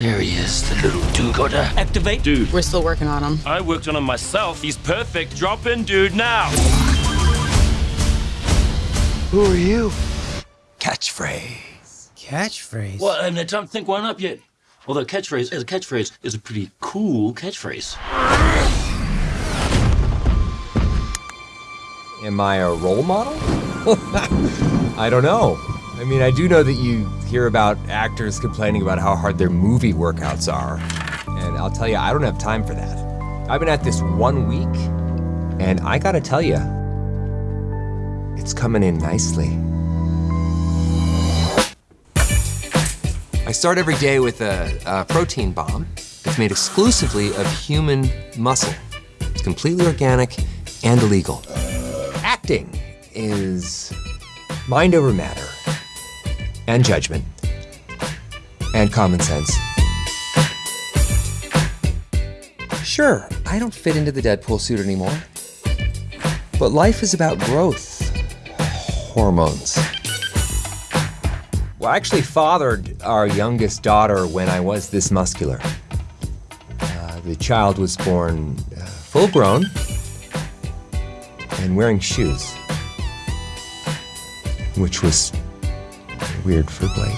There he is, the little do-gooder. Activate. Dude, We're still working on him. I worked on him myself. He's perfect. Drop in, dude, now. who are you? Catchphrase. Catchphrase. Well, and I don't think one up yet. Although catchphrase as a catchphrase is a pretty cool catchphrase. Am I a role model? I don't know. I mean, I do know that you hear about actors complaining about how hard their movie workouts are. And I'll tell you, I don't have time for that. I've been at this one week, and I gotta tell you, it's coming in nicely. I start every day with a, a protein bomb. It's made exclusively of human muscle. It's completely organic and illegal. Acting is mind over matter, and judgment, and common sense. Sure, I don't fit into the Deadpool suit anymore. But life is about growth, hormones. Well, I actually fathered our youngest daughter when I was this muscular. Uh, the child was born uh, full grown and wearing shoes, which was weird for Blake.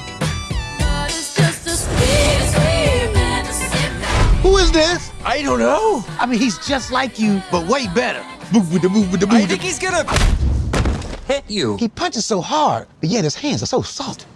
Who is this? I don't know. I mean, he's just like you, but way better. Move with the move with the move. I think he's gonna hit you. He punches so hard, but yet his hands are so soft.